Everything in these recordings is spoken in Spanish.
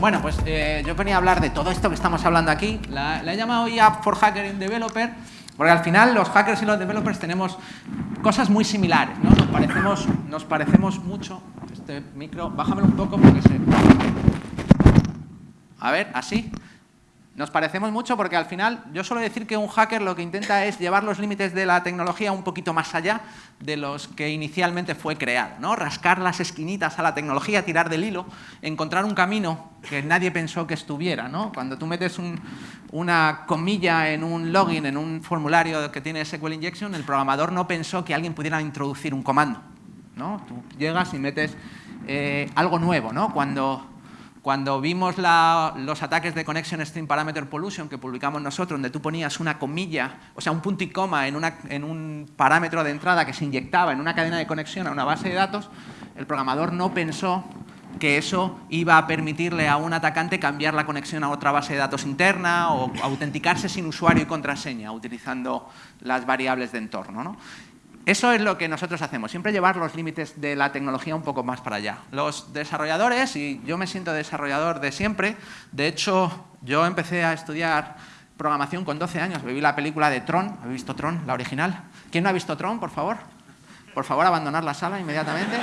Bueno, pues eh, yo venía a hablar de todo esto que estamos hablando aquí. La, he llamado App for Hacker in Developer, porque al final los hackers y los developers tenemos cosas muy similares, ¿no? Nos parecemos, nos parecemos mucho. Este micro, bájamelo un poco porque se... A ver, así. Nos parecemos mucho porque al final yo suelo decir que un hacker lo que intenta es llevar los límites de la tecnología un poquito más allá de los que inicialmente fue creado. ¿no? Rascar las esquinitas a la tecnología, tirar del hilo, encontrar un camino que nadie pensó que estuviera. ¿no? Cuando tú metes una comilla en un login, en un formulario que tiene SQL Injection, el programador no pensó que alguien pudiera introducir un comando. ¿no? Tú llegas y metes eh, algo nuevo. ¿no? Cuando cuando vimos los ataques de Connection String Parameter Pollution que publicamos nosotros, donde tú ponías una comilla, o sea, un punto y coma en, en un parámetro de entrada que se inyectaba en una cadena de conexión a una base de datos, el programador no pensó que eso iba a permitirle a un atacante cambiar la conexión a otra base de datos interna o autenticarse sin usuario y contraseña utilizando las variables de entorno. ¿no? Eso es lo que nosotros hacemos, siempre llevar los límites de la tecnología un poco más para allá. Los desarrolladores, y yo me siento desarrollador de siempre, de hecho yo empecé a estudiar programación con 12 años, vi la película de Tron, ¿habéis visto Tron, la original? ¿Quién no ha visto Tron, por favor? Por favor, abandonar la sala inmediatamente.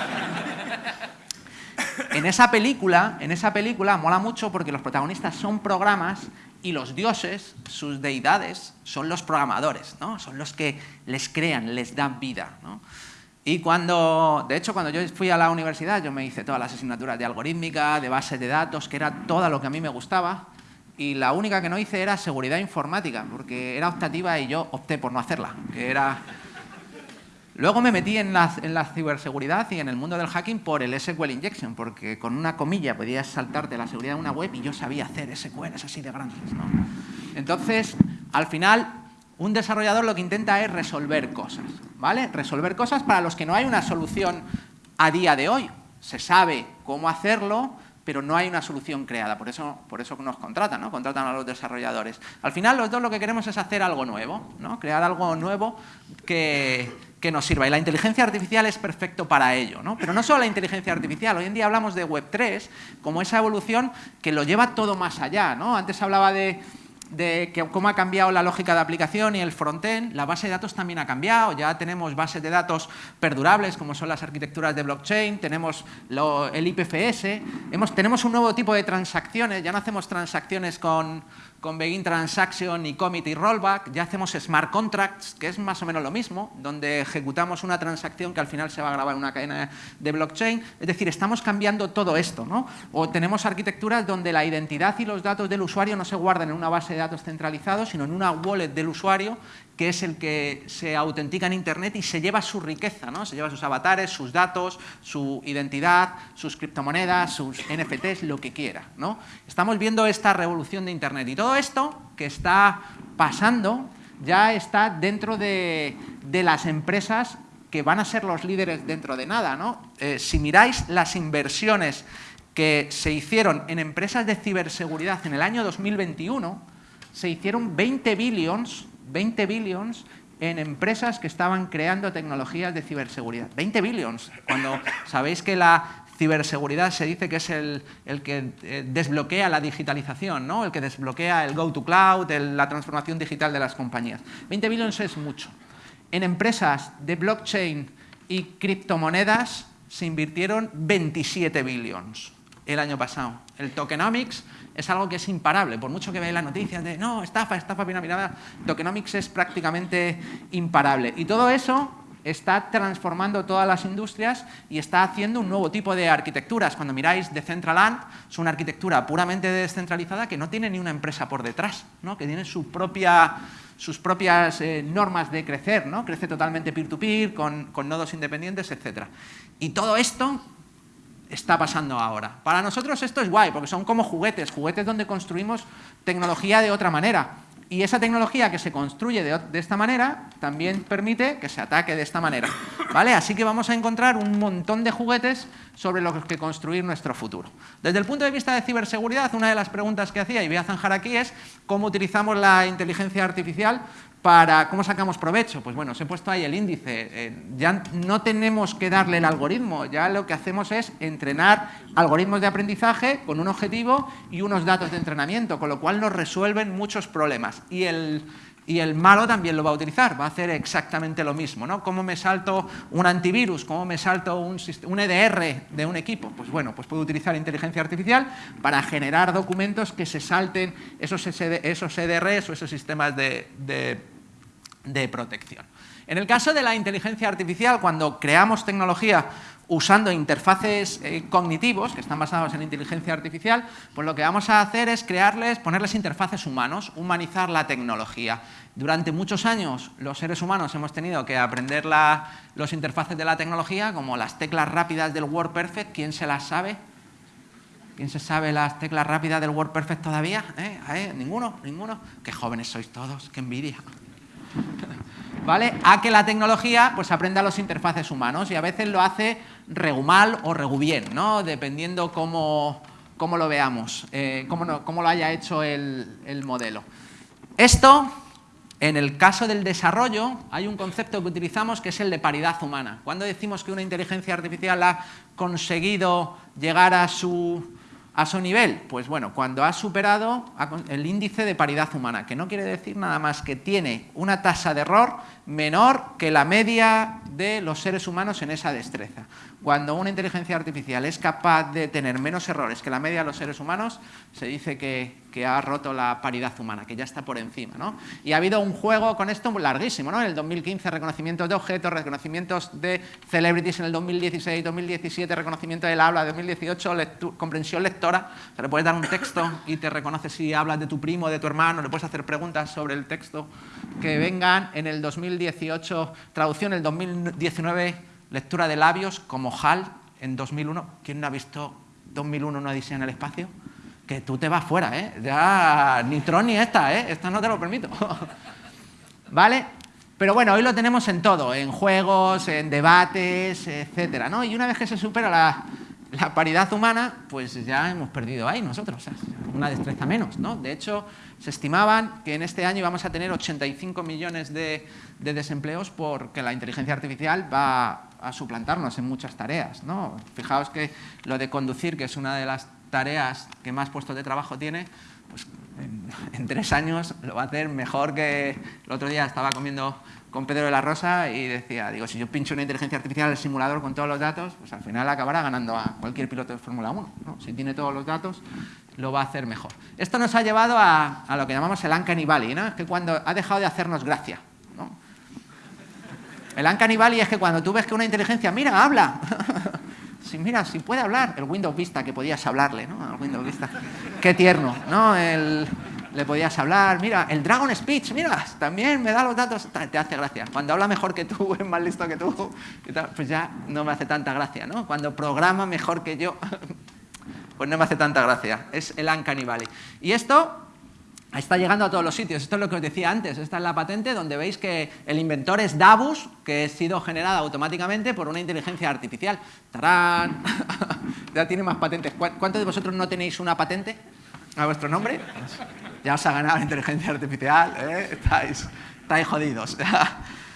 En esa película, en esa película mola mucho porque los protagonistas son programas y los dioses, sus deidades, son los programadores, ¿no? son los que les crean, les dan vida. ¿no? Y cuando, de hecho, cuando yo fui a la universidad, yo me hice todas las asignaturas de algorítmica, de base de datos, que era todo lo que a mí me gustaba, y la única que no hice era seguridad informática, porque era optativa y yo opté por no hacerla, que era Luego me metí en la, ciberseguridad y en el mundo del hacking por el SQL Injection, porque con una comilla podías saltarte la seguridad de una web y yo sabía hacer SQL, es así de grandes. Entonces, al final, un desarrollador lo que intenta es resolver cosas, ¿vale? Resolver cosas para los que no hay una solución a día de hoy. Se sabe cómo hacerlo, pero no hay una solución creada, por eso, por eso nos contratan, ¿no? contratan a los desarrolladores. Al final los dos lo que queremos es hacer algo nuevo, ¿no? crear algo nuevo que, que nos sirva. Y la inteligencia artificial es perfecto para ello. ¿no? Pero no solo la inteligencia artificial, hoy en día hablamos de Web3 como esa evolución que lo lleva todo más allá. ¿no? Antes hablaba de, que cómo ha cambiado la lógica de aplicación y el frontend, la base de datos también ha cambiado, ya tenemos bases de datos perdurables como son las arquitecturas de blockchain, tenemos el IPFS, tenemos un nuevo tipo de transacciones, ya no hacemos transacciones con, con Begin Transaction y Commit y Rollback, ya hacemos Smart Contracts, que es más o menos lo mismo, donde ejecutamos una transacción que al final se va a grabar en una cadena de blockchain. Es decir, estamos cambiando todo esto. ¿no? O tenemos arquitecturas donde la identidad y los datos del usuario no se guardan en una base de datos centralizado, sino en una wallet del usuario que es el que se autentica en Internet y se lleva su riqueza, ¿no? se lleva sus avatares, sus datos, su identidad, sus criptomonedas, sus NFTs, lo que quiera. ¿no? Estamos viendo esta revolución de Internet y todo esto que está pasando ya está dentro de, las empresas que van a ser los líderes dentro de nada. ¿no? Eh, si miráis las inversiones que se hicieron en empresas de ciberseguridad en el año 2021, se hicieron 20 billions 20 billions en empresas que estaban creando tecnologías de ciberseguridad. 20 billions, cuando sabéis que la ciberseguridad se dice que es el, que eh, desbloquea la digitalización, ¿no? el que desbloquea el go to cloud, la transformación digital de las compañías. 20 billions es mucho. En empresas de blockchain y criptomonedas se invirtieron 27 billions el año pasado. El tokenomics es algo que es imparable, por mucho que veáis las noticias de no, estafa, estafa piramidal, tokenomics es prácticamente imparable. Y todo eso está transformando todas las industrias y está haciendo un nuevo tipo de arquitecturas. Cuando miráis Decentraland, es una arquitectura puramente descentralizada que no tiene ni una empresa por detrás, ¿no? que tiene sus propias eh, normas de crecer, ¿no? crece totalmente peer-to-peer, con, con nodos independientes, etc. Y todo esto está pasando ahora. Para nosotros esto es guay, porque son como juguetes, juguetes donde construimos tecnología de otra manera. Y esa tecnología que se construye de, esta manera también permite que se ataque de esta manera. ¿vale? Así que vamos a encontrar un montón de juguetes sobre los que construir nuestro futuro. Desde el punto de vista de ciberseguridad, una de las preguntas que hacía y voy a zanjar aquí es cómo utilizamos la inteligencia artificial ¿Cómo sacamos provecho? Pues bueno, os he puesto ahí el índice. Eh, ya no tenemos que darle el algoritmo, ya lo que hacemos es entrenar algoritmos de aprendizaje con un objetivo y unos datos de entrenamiento, con lo cual nos resuelven muchos problemas. Y el, y el malo también lo va a utilizar, va a hacer exactamente lo mismo. ¿no? ¿Cómo me salto un antivirus? ¿Cómo me salto un, EDR de un equipo? Pues bueno, pues puedo utilizar inteligencia artificial para generar documentos que se salten esos, esos EDRs o esos sistemas de protección. En el caso de la inteligencia artificial, cuando creamos tecnología usando interfaces eh, cognitivos que están basados en inteligencia artificial, pues lo que vamos a hacer es crearles, ponerles interfaces humanos, humanizar la tecnología. Durante muchos años los seres humanos hemos tenido que aprender los interfaces de la tecnología, como las teclas rápidas del WordPerfect, ¿quién se las sabe? ¿Quién se sabe las teclas rápidas del WordPerfect todavía? ¿Eh? ¿Eh? ¿Ninguno? ¿Ninguno? ¡Qué jóvenes sois todos! ¡Qué envidia! ¿Vale? A que la tecnología pues, aprenda los interfaces humanos y a veces lo hace regu mal o regu bien, ¿no? dependiendo cómo, cómo lo veamos, eh, cómo, lo haya hecho el, el modelo. Esto, en el caso del desarrollo, hay un concepto que utilizamos que es el de paridad humana. Cuando decimos que una inteligencia artificial ha conseguido llegar a su a su nivel? Pues bueno, cuando ha superado el índice de paridad humana, que no quiere decir nada más que tiene una tasa de error menor que la media de los seres humanos en esa destreza. Cuando una inteligencia artificial es capaz de tener menos errores que la media de los seres humanos, se dice que, ha roto la paridad humana, que ya está por encima. ¿no? Y ha habido un juego con esto larguísimo. ¿no? En el 2015, reconocimientos de objetos, reconocimientos de celebrities en el 2016, 2017, reconocimiento del habla, 2018, comprensión lectora. Se le puedes dar un texto y te reconoce si hablas de tu primo, de tu hermano, le puedes hacer preguntas sobre el texto que vengan en el 2018, traducción en el 2019 Lectura de labios como HAL en 2001. ¿Quién no ha visto 2001 una odisea en el espacio? Que tú te vas fuera, ¿eh? Ya ni Tron ni esta, ¿eh? Esta no te lo permito. ¿Vale? Pero bueno, hoy lo tenemos en todo, en juegos, en debates, etcétera, ¿no? Y una vez que se supera la, la paridad humana, pues ya hemos perdido ahí nosotros, una destreza menos. ¿no? De hecho, se estimaban que en este año vamos a tener 85 millones de, desempleos porque la inteligencia artificial va a suplantarnos en muchas tareas. ¿no? Fijaos que lo de conducir, que es una de las tareas que más puestos de trabajo tiene, pues en tres años lo va a hacer mejor que... El otro día estaba comiendo con Pedro de la Rosa y decía, digo, si yo pincho una inteligencia artificial en el simulador con todos los datos, pues al final acabará ganando a cualquier piloto de Fórmula 1. Si tiene todos los datos, lo va a hacer mejor. Esto nos ha llevado a, lo que llamamos el Uncanny Valley, ¿no? que cuando ha dejado de hacernos gracia. El Uncanny Valley es que cuando tú ves que una inteligencia, mira, habla. si mira, si puede hablar, el Windows Vista que podías hablarle, ¿no? El Windows Vista. Qué tierno, ¿no? Le podías hablar, mira, el Dragon Speech, mira, también me da los datos, te hace gracia. Cuando habla mejor que tú, es más listo que tú, pues ya no me hace tanta gracia, ¿no? Cuando programa mejor que yo, pues no me hace tanta gracia. Es el Uncanny Valley. Y esto está llegando a todos los sitios. Esto es lo que os decía antes. Esta es la patente donde veis que el inventor es Davus, que ha sido generada automáticamente por una inteligencia artificial. ¡Tarán! ya tiene más patentes. ¿Cuántos de vosotros no tenéis una patente a vuestro nombre? ya os ha ganado la inteligencia artificial, ¿eh? estáis, estáis jodidos.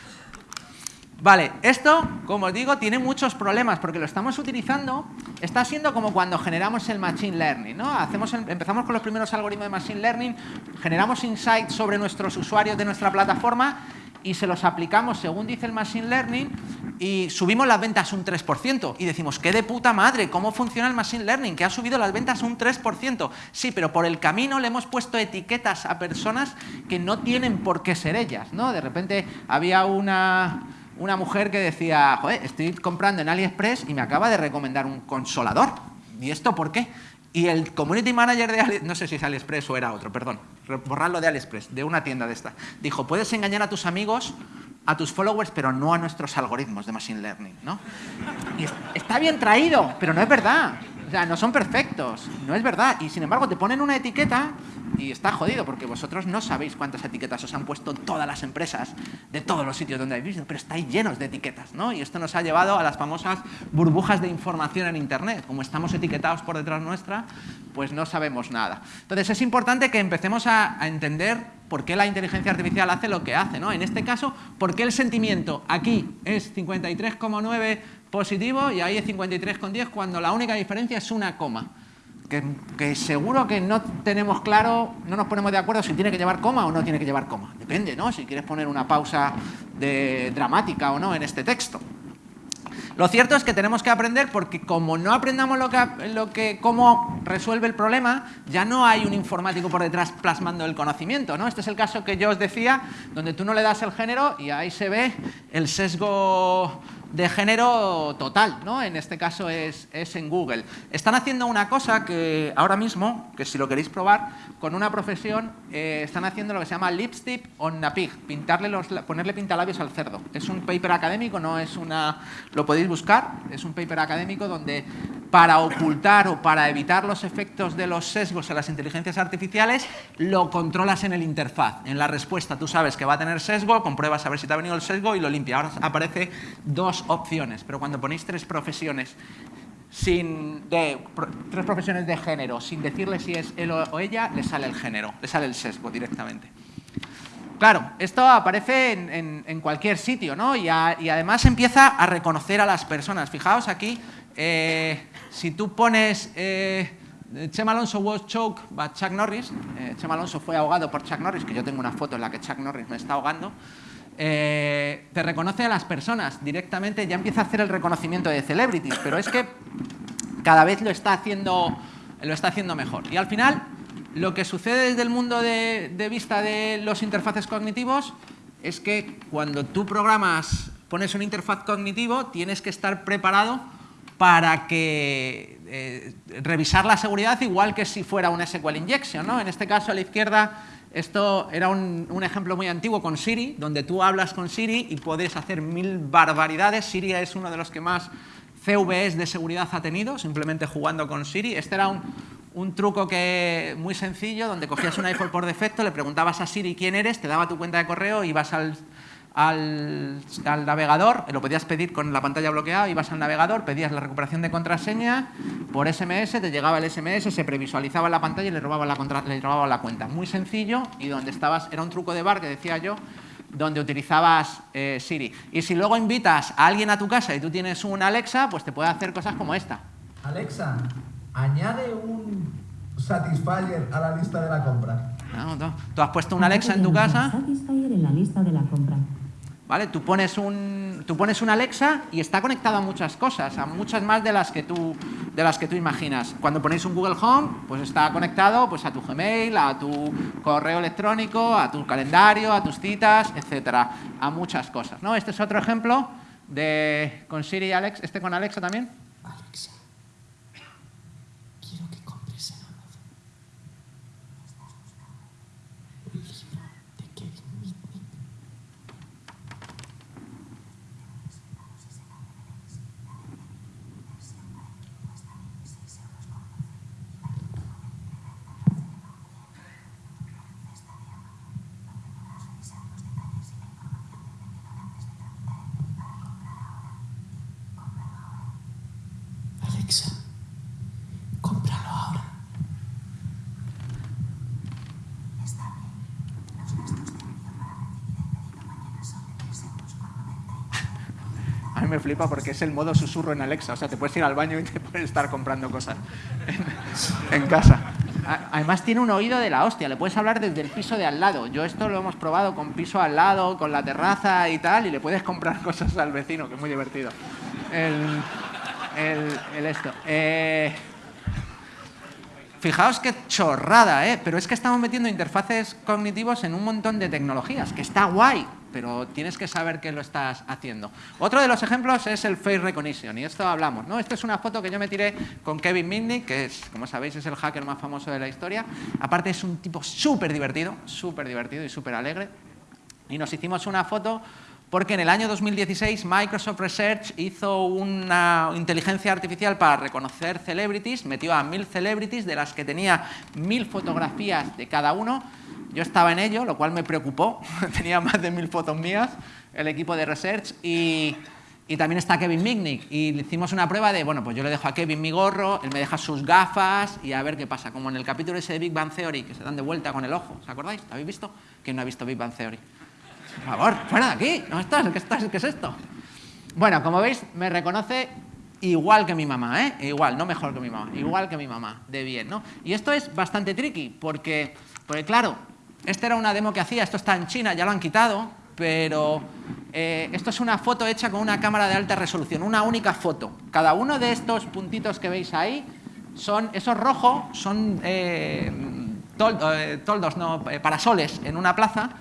Vale, esto, como os digo, tiene muchos problemas porque lo estamos utilizando, está siendo como cuando generamos el Machine Learning, ¿no? Hacemos, empezamos con los primeros algoritmos de Machine Learning, generamos insights sobre nuestros usuarios de nuestra plataforma y se los aplicamos según dice el Machine Learning y subimos las ventas un 3%. Y decimos, qué de puta madre, ¿cómo funciona el Machine Learning? Que ha subido las ventas un 3%. Sí, pero por el camino le hemos puesto etiquetas a personas que no tienen por qué ser ellas. ¿no? De repente había una, una mujer que decía, joder, estoy comprando en AliExpress y me acaba de recomendar un consolador. ¿Y esto por qué? Y el community manager de AliExpress, no sé si es AliExpress o era otro, perdón, borrarlo de AliExpress, de una tienda de esta, dijo, puedes engañar a tus amigos, a tus followers, pero no a nuestros algoritmos de Machine Learning, ¿no? Y está bien traído, pero no es verdad. O sea, no son perfectos, no es verdad. Y sin embargo te ponen una etiqueta y está jodido porque vosotros no sabéis cuántas etiquetas os han puesto todas las empresas de todos los sitios donde habéis visto, pero estáis llenos de etiquetas, ¿no? Y esto nos ha llevado a las famosas burbujas de información en Internet. Como estamos etiquetados por detrás nuestra, pues no sabemos nada. Entonces es importante que empecemos a, entender por qué la inteligencia artificial hace lo que hace, ¿no? En este caso, por qué el sentimiento aquí es 53,9 positivo y ahí es 53,10 cuando la única diferencia es una coma que, seguro que no tenemos claro, no nos ponemos de acuerdo si tiene que llevar coma o no tiene que llevar coma. Depende, ¿no? Si quieres poner una pausa de, dramática o no en este texto. Lo cierto es que tenemos que aprender porque como no aprendamos lo que, cómo resuelve el problema, ya no hay un informático por detrás plasmando el conocimiento. ¿no? Este es el caso que yo os decía, donde tú no le das el género y ahí se ve el sesgo de género total, ¿no? en este caso es, en Google. Están haciendo una cosa que ahora mismo, que si lo queréis probar, con una profesión eh, están haciendo lo que se llama lipstick on a pig, pintarle los, ponerle pintalabios al cerdo. Es un paper académico, no es una... lo podéis buscar, es un paper académico donde para ocultar o para evitar los efectos de los sesgos en las inteligencias artificiales, lo controlas en el interfaz. En la respuesta tú sabes que va a tener sesgo, compruebas a ver si te ha venido el sesgo y lo limpia. Ahora aparece dos opciones, pero cuando ponéis tres profesiones sin de, tres profesiones de género, sin decirle si es él o ella, le sale el género, le sale el sesgo directamente. Claro, esto aparece en, cualquier sitio, ¿no? Y, además empieza a reconocer a las personas. Fijaos aquí, eh, si tú pones eh, Chema Alonso was choked by Chuck Norris, eh, Chema Alonso fue ahogado por Chuck Norris, que yo tengo una foto en la que Chuck Norris me está ahogando, te reconoce a las personas directamente, ya empieza a hacer el reconocimiento de celebrities, pero es que cada vez lo está haciendo, lo está haciendo mejor. Y al final lo que sucede desde el mundo de, vista de los interfaces cognitivos es que cuando tú programas, pones un interfaz cognitivo, tienes que estar preparado para que eh, revisar la seguridad igual que si fuera un SQL injection. ¿no? En este caso, a la izquierda, esto era un, ejemplo muy antiguo con Siri, donde tú hablas con Siri y puedes hacer mil barbaridades. Siri es uno de los que más CVEs de seguridad ha tenido, simplemente jugando con Siri. Este era un, un truco que muy sencillo, donde cogías un iPhone por defecto, le preguntabas a Siri quién eres, te daba tu cuenta de correo, ibas al, al, navegador, lo podías pedir con la pantalla bloqueada, ibas al navegador, pedías la recuperación de contraseña, por SMS te llegaba el SMS, se previsualizaba en la pantalla y le robaba la, le robaba la cuenta. Muy sencillo y donde estabas, era un truco de bar que decía yo, donde utilizabas eh, Siri. Y si luego invitas a alguien a tu casa y tú tienes un Alexa, pues te puede hacer cosas como esta. Alexa, añade un Satisfyer a la lista de la compra. No, Tú has puesto un Alexa en tu casa. Satisfyer en la lista de la compra. ¿Vale? Tú pones un, tú pones un Alexa y está conectado a muchas cosas, a muchas más de las que tú, de las que tú imaginas. Cuando ponéis un Google Home, pues está conectado pues, a tu Gmail, a tu correo electrónico, a tu calendario, a tus citas, etcétera, a muchas cosas. ¿no? Este es otro ejemplo de con Siri y Alex, este con Alexa también. me flipa porque es el modo susurro en Alexa. O sea, te puedes ir al baño y te puedes estar comprando cosas en, casa. Además tiene un oído de la hostia, le puedes hablar desde el piso de al lado. Yo esto lo hemos probado con piso al lado, con la terraza y tal, y le puedes comprar cosas al vecino, que es muy divertido. El, esto. Eh, fijaos qué chorrada, ¿eh? Pero es que estamos metiendo interfaces cognitivos en un montón de tecnologías, que está guay, pero tienes que saber que lo estás haciendo. Otro de los ejemplos es el face recognition, y esto hablamos. ¿no? Esta es una foto que yo me tiré con Kevin Mitnick, que es, como sabéis, es el hacker más famoso de la historia. Aparte es un tipo súper divertido, súper divertido y súper alegre. Y nos hicimos una foto porque en el año 2016 Microsoft Research hizo una inteligencia artificial para reconocer celebrities, metió a mil celebrities, de las que tenía mil fotografías de cada uno. Yo estaba en ello, lo cual me preocupó, tenía más de mil fotos mías, el equipo de Research, y, y también está Kevin Mitnick. Y hicimos una prueba de, bueno, pues yo le dejo a Kevin mi gorro, él me deja sus gafas y a ver qué pasa. Como en el capítulo ese de Big Bang Theory, que se dan de vuelta con el ojo, ¿os acordáis? ¿Lo habéis visto? ¿Quién no ha visto Big Bang Theory? Por favor, fuera de aquí, ¿no estás? ¿Qué, estás? ¿Qué es esto? Bueno, como veis, me reconoce igual que mi mamá, ¿eh? Igual, no mejor que mi mamá, igual que mi mamá, de bien, ¿no? Y esto es bastante tricky, porque, porque claro, esta era una demo que hacía, esto está en China, ya lo han quitado, pero eh, esto es una foto hecha con una cámara de alta resolución, una única foto. Cada uno de estos puntitos que veis ahí, son, esos rojos son eh, eh, toldos, no, parasoles en una plaza,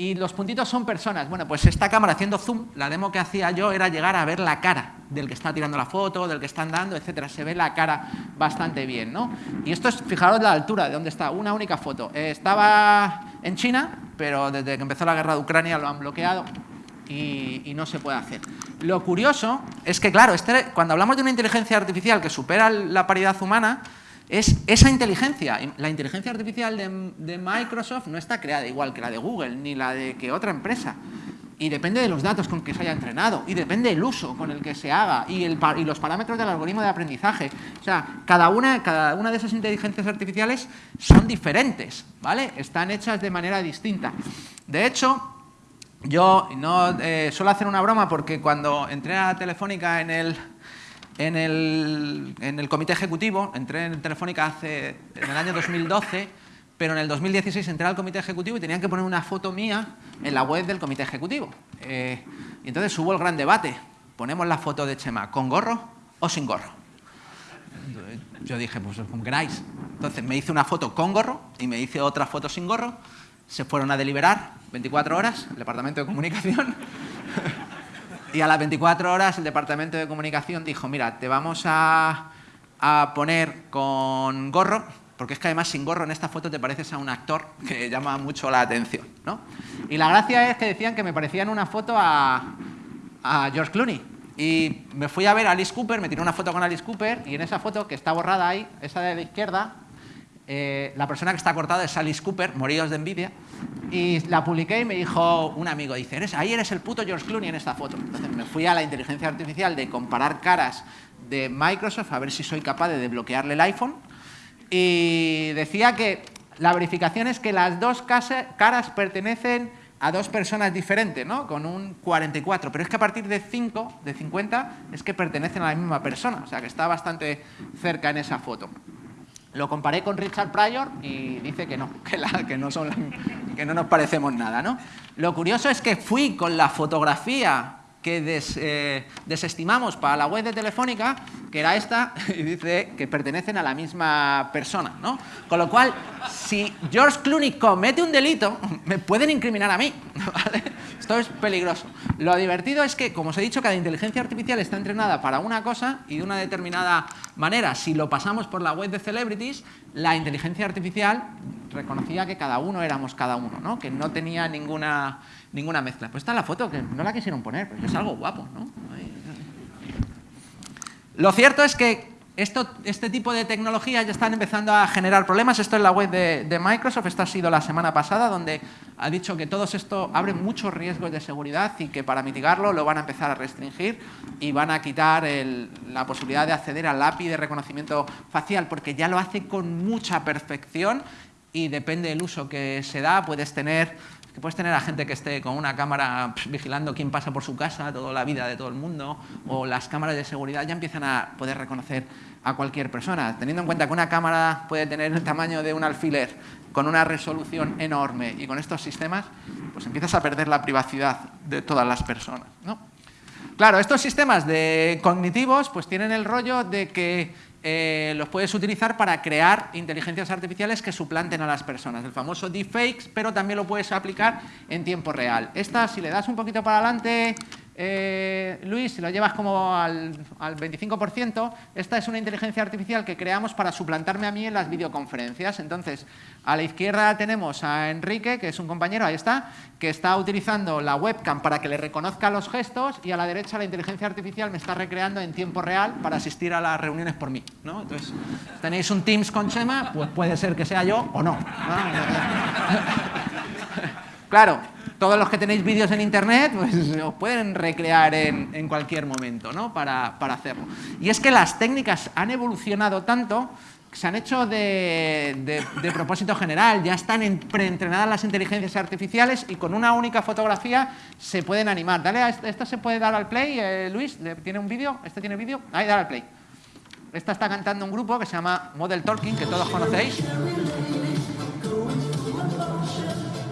y los puntitos son personas. Bueno, pues esta cámara haciendo zoom, la demo que hacía yo era llegar a ver la cara del que está tirando la foto, del que está andando, etcétera. Se ve la cara bastante bien, ¿no? Y esto es, fijaros la altura de donde está, una única foto. Eh, estaba en China, pero desde que empezó la guerra de Ucrania lo han bloqueado y, y, no se puede hacer. Lo curioso es que, claro, este, cuando hablamos de una inteligencia artificial que supera la paridad humana, es esa inteligencia. La inteligencia artificial de, Microsoft no está creada igual que la de Google, ni la de que otra empresa. Y depende de los datos con que se haya entrenado, y depende del uso con el que se haga, y, el, y los parámetros del algoritmo de aprendizaje. O sea, cada una, cada una de esas inteligencias artificiales son diferentes, ¿vale? Están hechas de manera distinta. De hecho, yo no eh, suelo hacer una broma porque cuando entré a Telefónica en el en el, comité ejecutivo, entré en Telefónica hace, en el año 2012, pero en el 2016 entré al comité ejecutivo y tenían que poner una foto mía en la web del comité ejecutivo. Eh, y entonces hubo el gran debate, ponemos la foto de Chema, ¿con gorro o sin gorro? Yo dije, pues como queráis. Entonces me hice una foto con gorro y me hice otra foto sin gorro. Se fueron a deliberar 24 horas, el departamento de comunicación. Y a las 24 horas el departamento de comunicación dijo, mira, te vamos a, poner con gorro, porque es que además sin gorro en esta foto te pareces a un actor que llama mucho la atención. ¿no? Y la gracia es que decían que me parecía en una foto a, a George Clooney. Y me fui a ver a Alice Cooper, me tiré una foto con Alice Cooper y en esa foto, que está borrada ahí, esa de la izquierda, eh, la persona que está cortada es Alice Cooper, moríos de envidia, y la publiqué y me dijo un amigo, dice, ¿Eres, ahí eres el puto George Clooney en esta foto. Entonces me fui a la inteligencia artificial de comparar caras de Microsoft a ver si soy capaz de desbloquearle el iPhone y decía que la verificación es que las dos caras pertenecen a dos personas diferentes, ¿no? Con un 44, pero es que a partir de 5, de 50, es que pertenecen a la misma persona, o sea que está bastante cerca en esa foto. Lo comparé con Richard Pryor y dice que no, que, no, que no nos parecemos nada. ¿no? Lo curioso es que fui con la fotografía que eh, desestimamos para la web de Telefónica, que era esta, y dice que pertenecen a la misma persona. ¿no? Con lo cual, si George Clooney comete un delito, me pueden incriminar a mí. Esto es peligroso. Lo divertido es que, como os he dicho, cada inteligencia artificial está entrenada para una cosa y de una determinada manera. Si lo pasamos por la web de Celebrities, la inteligencia artificial reconocía que cada uno éramos cada uno, ¿no? que no tenía ninguna ninguna mezcla. Pues está la foto, que no la quisieron poner, pero es algo guapo, ¿no? Lo cierto es que esto, este tipo de tecnologías ya están empezando a generar problemas. Esto es la web de, Microsoft, esta ha sido la semana pasada, donde ha dicho que todo esto abre muchos riesgos de seguridad y que para mitigarlo lo van a empezar a restringir y van a quitar la posibilidad de acceder al API de reconocimiento facial, porque ya lo hace con mucha perfección y depende del uso que se da, puedes tener puedes tener a gente que esté con una cámara vigilando quién pasa por su casa, toda la vida de todo el mundo, o las cámaras de seguridad ya empiezan a poder reconocer a cualquier persona. Teniendo en cuenta que una cámara puede tener el tamaño de un alfiler con una resolución enorme y con estos sistemas, pues empiezas a perder la privacidad de todas las personas. ¿no? Claro, estos sistemas de cognitivos pues tienen el rollo de que eh, los puedes utilizar para crear inteligencias artificiales que suplanten a las personas, el famoso deepfakes, pero también lo puedes aplicar en tiempo real. Esta, si le das un poquito para adelante, eh, Luis, si lo llevas como al, al 25%, esta es una inteligencia artificial que creamos para suplantarme a mí en las videoconferencias. Entonces, a la izquierda tenemos a Enrique, que es un compañero, ahí está, que está utilizando la webcam para que le reconozca los gestos y a la derecha la inteligencia artificial me está recreando en tiempo real para asistir a las reuniones por mí. ¿no? Entonces, tenéis un Teams con Chema, pues puede ser que sea yo o no. claro, todos los que tenéis vídeos en internet pues, os pueden recrear en, en cualquier momento ¿no? para, para hacerlo. Y es que las técnicas han evolucionado tanto se han hecho de, propósito general, ya están preentrenadas las inteligencias artificiales y con una única fotografía se pueden animar. Dale, a esta, se puede dar al play, eh, Luis, ¿tiene un vídeo? ¿Este tiene vídeo? Ahí, dale al play. Esta está cantando un grupo que se llama Model Talking, que todos conocéis.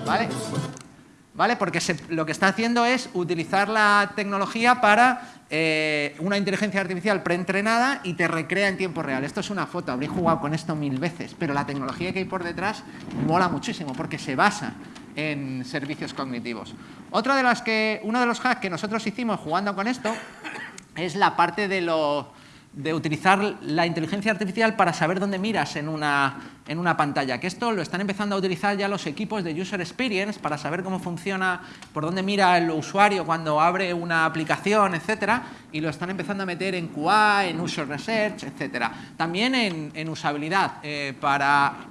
¿Vale? ¿Vale? Porque lo que está haciendo es utilizar la tecnología para eh, una inteligencia artificial preentrenada y te recrea en tiempo real. Esto es una foto, habréis jugado con esto mil veces, pero la tecnología que hay por detrás mola muchísimo porque se basa en servicios cognitivos. Otra de las que, uno de los hacks que nosotros hicimos jugando con esto es la parte de lo de utilizar la inteligencia artificial para saber dónde miras en una, en una pantalla, que esto lo están empezando a utilizar ya los equipos de User Experience para saber cómo funciona, por dónde mira el usuario cuando abre una aplicación, etcétera, y lo están empezando a meter en QA, en User Research, etcétera. También en, usabilidad, eh, para,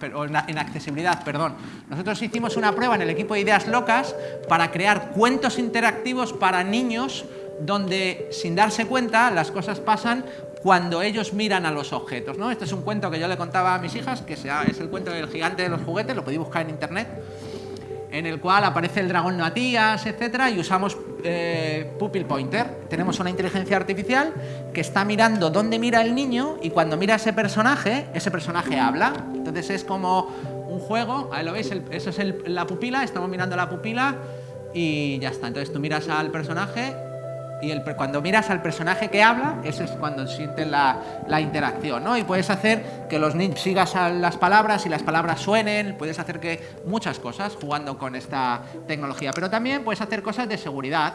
en accesibilidad, perdón. Nosotros hicimos una prueba en el equipo de Ideas Locas para crear cuentos interactivos para niños donde sin darse cuenta las cosas pasan cuando ellos miran a los objetos. ¿no? Este es un cuento que yo le contaba a mis hijas, que es el cuento del gigante de los juguetes, lo podéis buscar en internet, en el cual aparece el dragón Matías, etcétera, y usamos eh, Pupil Pointer. Tenemos una inteligencia artificial que está mirando dónde mira el niño y cuando mira ese personaje, ese personaje habla. Entonces es como un juego, ahí lo veis, eso es la pupila, estamos mirando la pupila y ya está. Entonces tú miras al personaje y el, cuando miras al personaje que habla, ese es cuando sientes la, la, interacción, ¿no? Y puedes hacer que los niños sigas las palabras y las palabras suenen, puedes hacer que muchas cosas jugando con esta tecnología, pero también puedes hacer cosas de seguridad.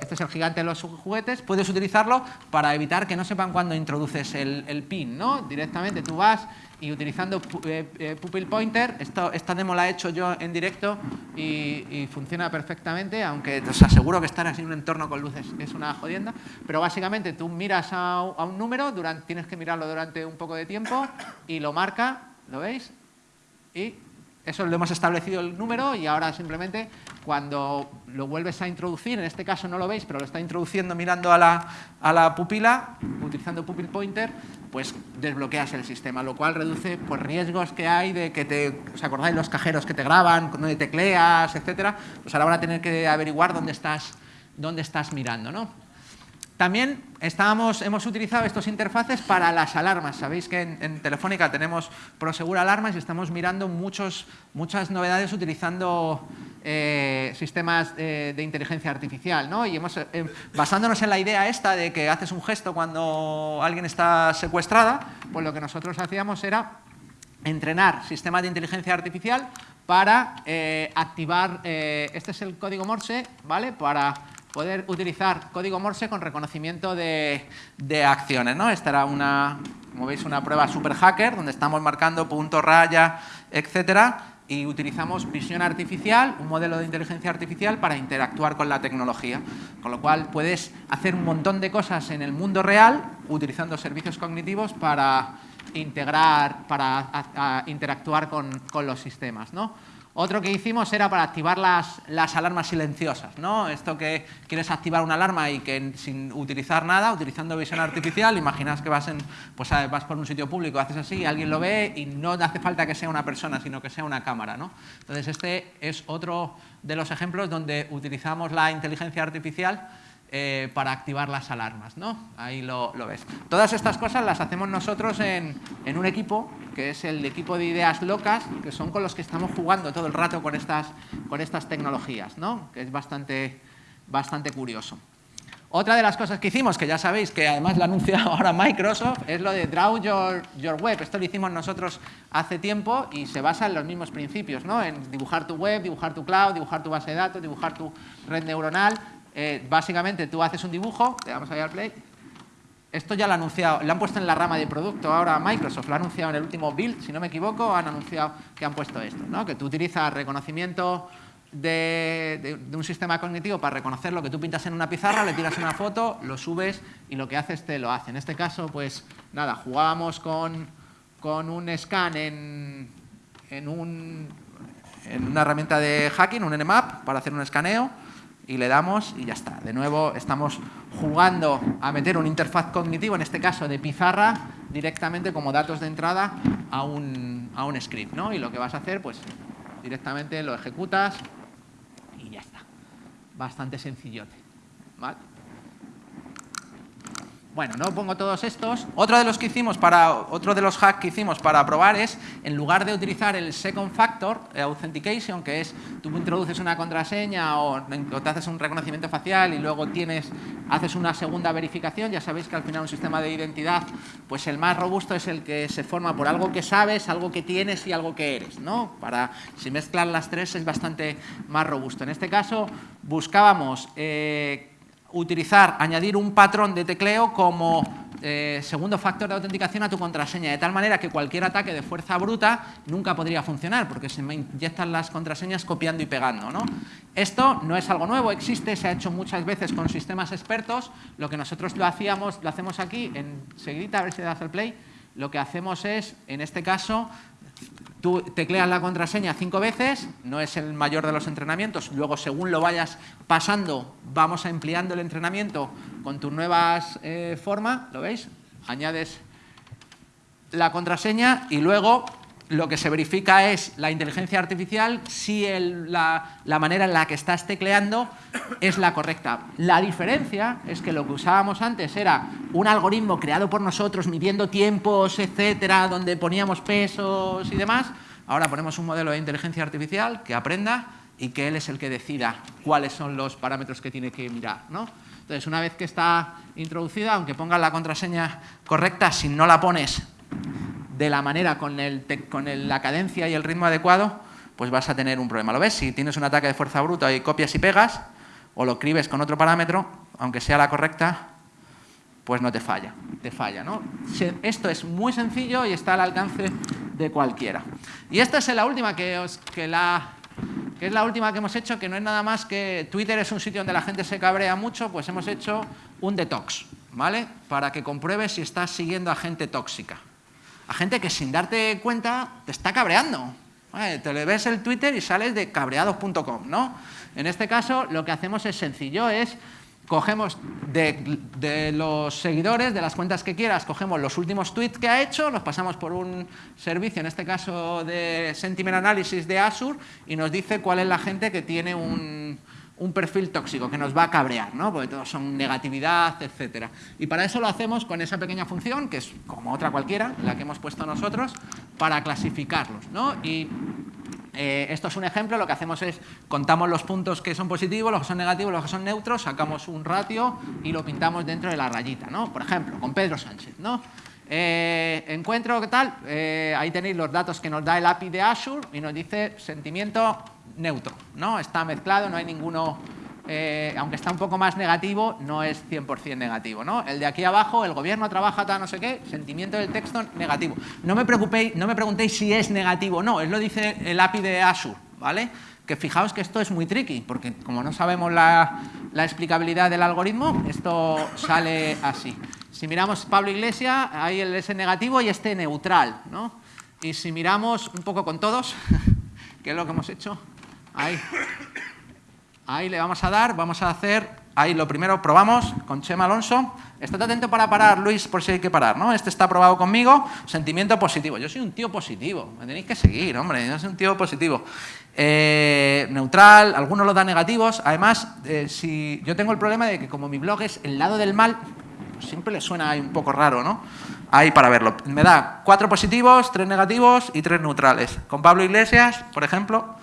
Este es el gigante de los juguetes, puedes utilizarlo para evitar que no sepan cuando introduces el, pin, ¿no? Directamente tú vas y utilizando eh, eh, Pupil Pointer, esto, esta demo la he hecho yo en directo y, funciona perfectamente, aunque os aseguro que estar en un entorno con luces es una jodienda, pero básicamente tú miras a, un número, durante, tienes que mirarlo durante un poco de tiempo y lo marca, ¿lo veis? Y eso lo hemos establecido el número y ahora simplemente cuando lo vuelves a introducir, en este caso no lo veis, pero lo está introduciendo mirando a la, a la pupila, utilizando pupil pointer, pues desbloqueas el sistema, lo cual reduce pues, riesgos que hay de que te, ¿os acordáis los cajeros que te graban, donde tecleas, etcétera? Pues ahora van a tener que averiguar dónde estás, dónde estás mirando, ¿no? También estábamos, hemos utilizado estos interfaces para las alarmas. Sabéis que en, Telefónica tenemos Prosegur Alarmas y estamos mirando muchos, muchas novedades utilizando eh, sistemas de, inteligencia artificial. ¿no? Y hemos, eh, basándonos en la idea esta de que haces un gesto cuando alguien está secuestrada, pues lo que nosotros hacíamos era entrenar sistemas de inteligencia artificial para eh, activar, este es el código Morse, ¿vale? Para poder utilizar código Morse con reconocimiento de, acciones. ¿no? Esta era una, como veis, una prueba super hacker donde estamos marcando punto, raya, etcétera, y utilizamos visión artificial, un modelo de inteligencia artificial para interactuar con la tecnología. Con lo cual puedes hacer un montón de cosas en el mundo real utilizando servicios cognitivos para integrar, para interactuar con, con los sistemas. ¿no? Otro que hicimos era para activar las, las, alarmas silenciosas, ¿no? Esto que quieres activar una alarma y que sin utilizar nada, utilizando visión artificial, imaginas que vas, en, pues, vas por un sitio público, haces así, alguien lo ve y no hace falta que sea una persona, sino que sea una cámara, ¿no? Entonces este es otro de los ejemplos donde utilizamos la inteligencia artificial eh, para activar las alarmas, ¿no? Ahí lo, ves. Todas estas cosas las hacemos nosotros en, un equipo, que es el equipo de ideas locas, que son con los que estamos jugando todo el rato con estas, con estas tecnologías, ¿no? Que es bastante, bastante curioso. Otra de las cosas que hicimos, que ya sabéis que además lo anuncia ahora Microsoft, es lo de Draw Your, your, Web. Esto lo hicimos nosotros hace tiempo y se basa en los mismos principios, ¿no? En dibujar tu web, dibujar tu cloud, dibujar tu base de datos, dibujar tu red neuronal, Eh, básicamente tú haces un dibujo, le damos ahí al play, esto ya lo han anunciado, lo han puesto en la rama de producto ahora Microsoft, lo ha anunciado en el último build, si no me equivoco, han anunciado que han puesto esto, ¿no? que tú utilizas reconocimiento de, un sistema cognitivo para reconocer lo que tú pintas en una pizarra, le tiras una foto, lo subes y lo que haces te lo hace. En este caso, pues nada, jugábamos con, un scan en, en una herramienta de hacking, un Nmap, para hacer un escaneo y le damos y ya está. De nuevo estamos jugando a meter un interfaz cognitivo, en este caso de pizarra, directamente como datos de entrada a un, a un script. ¿no? Y lo que vas a hacer, pues directamente lo ejecutas y ya está. Bastante sencillote. ¿vale? Bueno, no pongo todos estos. Otro de los que hicimos para otro de los hacks que hicimos para probar es en lugar de utilizar el second factor eh, authentication, que es tú introduces una contraseña o, te haces un reconocimiento facial y luego tienes haces una segunda verificación, ya sabéis que al final un sistema de identidad, pues el más robusto es el que se forma por algo que sabes, algo que tienes y algo que eres, ¿no? Para si mezclan las tres es bastante más robusto. En este caso buscábamos eh, utilizar, añadir un patrón de tecleo como eh, segundo factor de autenticación a tu contraseña, de tal manera que cualquier ataque de fuerza bruta nunca podría funcionar, porque se me inyectan las contraseñas copiando y pegando. ¿no? Esto no es algo nuevo, existe, se ha hecho muchas veces con sistemas expertos, lo que nosotros lo hacíamos, lo hacemos aquí, enseguida, a ver si das el play, lo que hacemos es, en este caso, Tú tecleas la contraseña cinco veces, no es el mayor de los entrenamientos, luego según lo vayas pasando vamos ampliando el entrenamiento con tus nuevas eh, formas, ¿lo veis? Añades la contraseña y luego lo que se verifica es la inteligencia artificial si la, manera en la que estás tecleando es la correcta. La diferencia es que lo que usábamos antes era un algoritmo creado por nosotros midiendo tiempos, etcétera, donde poníamos pesos y demás. Ahora ponemos un modelo de inteligencia artificial que aprenda y que él es el que decida cuáles son los parámetros que tiene que mirar. ¿no? Entonces, una vez que está introducida, aunque pongas la contraseña correcta, si no la pones de la manera, con, el, con la cadencia y el ritmo adecuado, pues vas a tener un problema. ¿Lo ves? Si tienes un ataque de fuerza bruta y copias y pegas, o lo escribes con otro parámetro, aunque sea la correcta, pues no te falla, te falla. ¿no? Esto es muy sencillo y está al alcance de cualquiera. Y esta es la última que, os, que es la última que hemos hecho, que no es nada más que Twitter es un sitio donde la gente se cabrea mucho, pues hemos hecho un detox, ¿vale? Para que compruebes si estás siguiendo a gente tóxica a gente que sin darte cuenta te está cabreando. te le ves el Twitter y sales de cabreados.com, ¿no? En este caso lo que hacemos es sencillo, es cogemos de, los seguidores, de las cuentas que quieras, cogemos los últimos tweets que ha hecho, los pasamos por un servicio, en este caso de Sentiment Analysis de Azure, y nos dice cuál es la gente que tiene un, un perfil tóxico que nos va a cabrear, ¿no? porque todos son negatividad, etcétera. Y para eso lo hacemos con esa pequeña función, que es como otra cualquiera, la que hemos puesto nosotros, para clasificarlos. ¿no? Y eh, esto es un ejemplo, lo que hacemos es contamos los puntos que son positivos, los que son negativos, los que son neutros, sacamos un ratio y lo pintamos dentro de la rayita. ¿no? Por ejemplo, con Pedro Sánchez. ¿no? Eh, encuentro, ¿qué tal? Eh, ahí tenéis los datos que nos da el API de Azure y nos dice sentimiento neutro, ¿no? Está mezclado, no hay ninguno, eh, aunque está un poco más negativo, no es 100% negativo, ¿no? El de aquí abajo, el gobierno trabaja tal no sé qué, sentimiento del texto negativo. No me preocupéis, no me preguntéis si es negativo no, él lo dice el API de Azure, ¿vale? Que fijaos que esto es muy tricky, porque como no sabemos la explicabilidad del algoritmo, esto sale así. Si miramos Pablo Iglesias, ahí el S negativo y este neutral, ¿no? Y si miramos un poco con todos, que es lo que hemos hecho, Ahí. Ahí le vamos a dar, vamos a hacer, ahí lo primero probamos con Chema Alonso. Estate atento para parar, Luis, por si hay que parar, ¿no? Este está probado conmigo, sentimiento positivo. Yo soy un tío positivo, me tenéis que seguir, hombre, yo soy un tío positivo. Eh, neutral, algunos lo dan negativos. Además, eh, si yo tengo el problema de que como mi blog es el lado del mal, siempre le suena un poco raro, ¿no? Ahí para verlo. Me da cuatro positivos, tres negativos y tres neutrales. Con Pablo Iglesias, por ejemplo,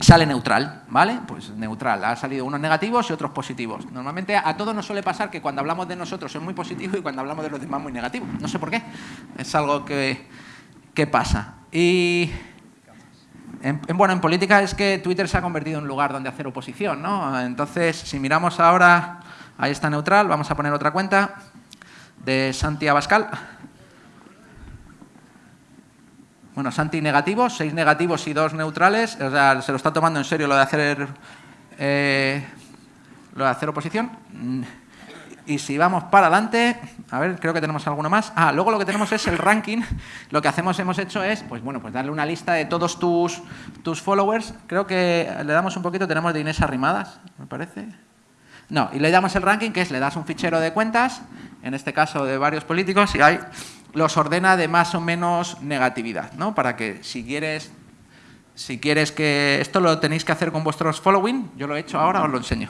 sale neutral, ¿vale? Pues neutral, ha salido unos negativos y otros positivos. Normalmente a todos nos suele pasar que cuando hablamos de nosotros es muy positivo y cuando hablamos de los demás muy negativo. No sé por qué, es algo que, que pasa. Y En, bueno, en política es que Twitter se ha convertido en un lugar donde hacer oposición, ¿no? Entonces, si miramos ahora, ahí está neutral, vamos a poner otra cuenta de Santi Abascal. Bueno, Santi negativos, seis negativos y dos neutrales. O sea, se lo está tomando en serio lo de hacer, eh, lo de hacer oposición. Y si vamos para adelante, a ver, creo que tenemos alguno más. Ah, luego lo que tenemos es el ranking. Lo que hacemos, hemos hecho es, pues bueno, pues darle una lista de todos tus, tus followers. Creo que le damos un poquito, tenemos de Inés Arrimadas, me parece. No, y le damos el ranking, que es, le das un fichero de cuentas, en este caso de varios políticos, y ahí los ordena de más o menos negatividad, ¿no? Para que si quieres, si quieres que... Esto lo tenéis que hacer con vuestros following, yo lo he hecho ahora, os lo enseño.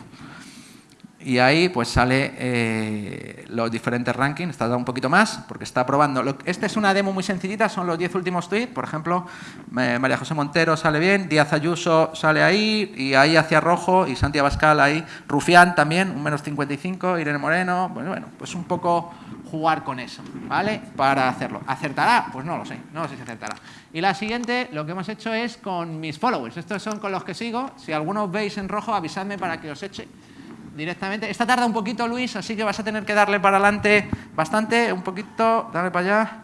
Y ahí pues sale eh, los diferentes rankings, está dando un poquito más porque está probando. Esta es una demo muy sencillita, son los 10 últimos tweets, por ejemplo, María José Montero sale bien, Díaz Ayuso sale ahí y ahí hacia rojo y Santiago Abascal ahí, Rufián también, un menos 55, Irene Moreno, bueno, bueno, pues un poco jugar con eso, ¿vale? Para hacerlo. ¿Acertará? Pues no lo sé, no sé si acertará. Y la siguiente, lo que hemos hecho es con mis followers, estos son con los que sigo, si alguno veis en rojo avisadme para que os eche directamente. Esta tarda un poquito, Luis, así que vas a tener que darle para adelante bastante, un poquito, dale para allá.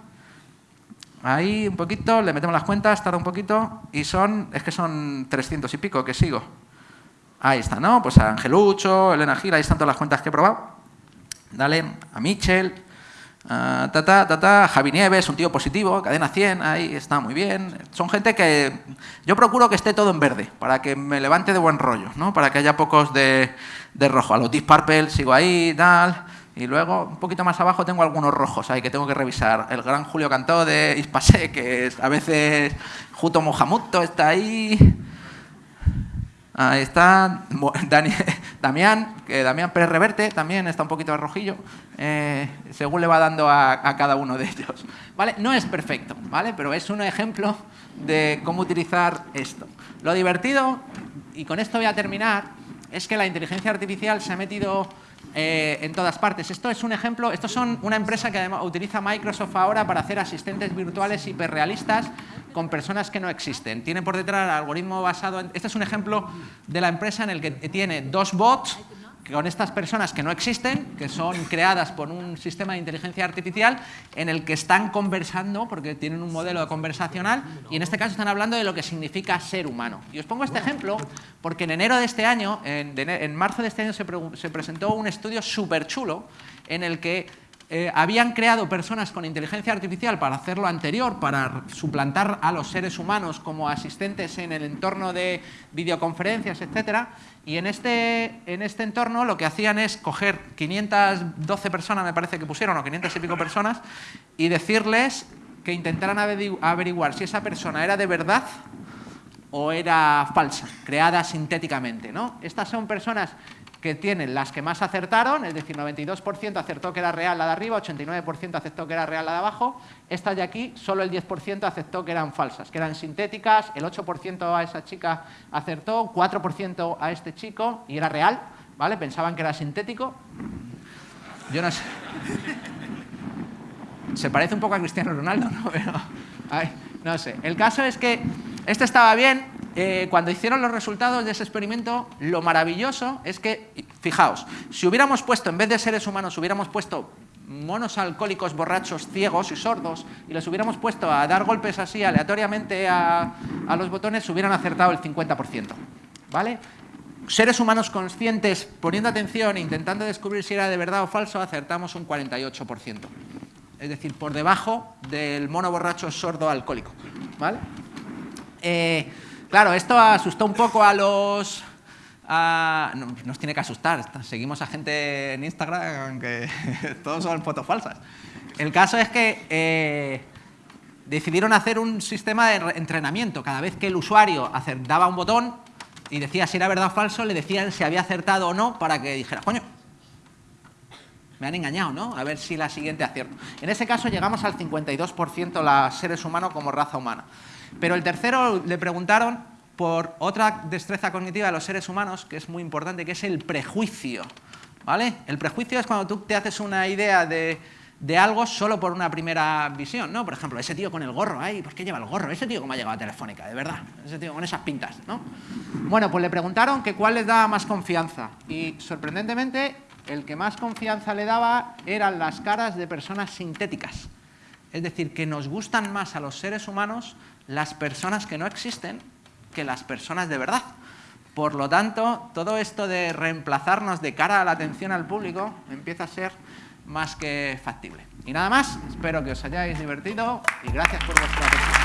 Ahí, un poquito, le metemos las cuentas, tarda un poquito, y son, es que son 300 y pico que sigo. Ahí está, ¿no? Pues a Angelucho, Elena Gil, ahí están todas las cuentas que he probado. Dale a Michel, a ta, ta, Javi Nieves, un tío positivo, cadena 100, ahí está muy bien. Son gente que yo procuro que esté todo en verde, para que me levante de buen rollo, ¿no? Para que haya pocos de, de rojo. A los Deep Purple sigo ahí, tal. Y luego, un poquito más abajo, tengo algunos rojos ahí que tengo que revisar. El gran Julio Cantó de Ispasé, que es, a veces Juto Mohamuto está ahí. Ahí está Dani, Damián, que también está un poquito de rojillo, eh, según le va dando a, cada uno de ellos. ¿Vale? No es perfecto, ¿vale? pero es un ejemplo de cómo utilizar esto. Lo divertido, y con esto voy a terminar, es que la inteligencia artificial se ha metido eh, en todas partes. Esto es un ejemplo, esto son una empresa que utiliza Microsoft ahora para hacer asistentes virtuales hiperrealistas con personas que no existen. Tiene por detrás algoritmo basado en... Este es un ejemplo de la empresa en el que tiene dos bots con estas personas que no existen, que son creadas por un sistema de inteligencia artificial en el que están conversando, porque tienen un modelo conversacional, y en este caso están hablando de lo que significa ser humano. Y os pongo este ejemplo porque en enero de este año, en, marzo de este año se, se presentó un estudio súper chulo en el que eh, habían creado personas con inteligencia artificial para hacer lo anterior, para suplantar a los seres humanos como asistentes en el entorno de videoconferencias, etcétera, y en este, en este entorno lo que hacían es coger 512 personas, me parece que pusieron, o 500 y pico personas, y decirles que intentaran averiguar si esa persona era de verdad o era falsa, creada sintéticamente. ¿no? Estas son personas que tienen las que más acertaron, es decir, 92% acertó que era real la de arriba, 89% aceptó que era real la de abajo. Esta de aquí, solo el 10% aceptó que eran falsas, que eran sintéticas, el 8% a esa chica acertó, 4% a este chico y era real, ¿vale? Pensaban que era sintético. Yo no sé. Se parece un poco a Cristiano Ronaldo, ¿no? Pero, no sé. El caso es que este estaba bien, eh, cuando hicieron los resultados de ese experimento, lo maravilloso es que, fijaos, si hubiéramos puesto, en vez de seres humanos, hubiéramos puesto monos alcohólicos borrachos ciegos y sordos y los hubiéramos puesto a dar golpes así aleatoriamente a, los botones, hubieran acertado el 50%. ¿Vale? Seres humanos conscientes, poniendo atención e intentando descubrir si era de verdad o falso, acertamos un 48%. Es decir, por debajo del mono borracho sordo alcohólico. ¿Vale? Eh, Claro, esto asustó un poco a los... nos tiene que asustar, seguimos a gente en Instagram que todos son fotos falsas. El caso es que eh, decidieron hacer un sistema de entrenamiento. Cada vez que el usuario daba un botón y decía si era verdad o falso, le decían si había acertado o no para que dijera, coño, me han engañado, ¿no? A ver si la siguiente acierto. En ese caso llegamos al 52% los seres humanos como raza humana. Pero el tercero le preguntaron por otra destreza cognitiva de los seres humanos, que es muy importante, que es el prejuicio. ¿vale? El prejuicio es cuando tú te haces una idea de, de algo solo por una primera visión, ¿no? Por ejemplo, ese tío con el gorro, ay, ¿por qué lleva el gorro? Ese tío cómo ha llegado a Telefónica, de verdad, ese tío con esas pintas, ¿no? Bueno, pues le preguntaron que cuál les daba más confianza y sorprendentemente el que más confianza le daba eran las caras de personas sintéticas. Es decir, que nos gustan más a los seres humanos las personas que no existen que las personas de verdad. Por lo tanto, todo esto de reemplazarnos de cara a la atención al público empieza a ser más que factible. Y nada más, espero que os hayáis divertido y gracias por vuestra atención.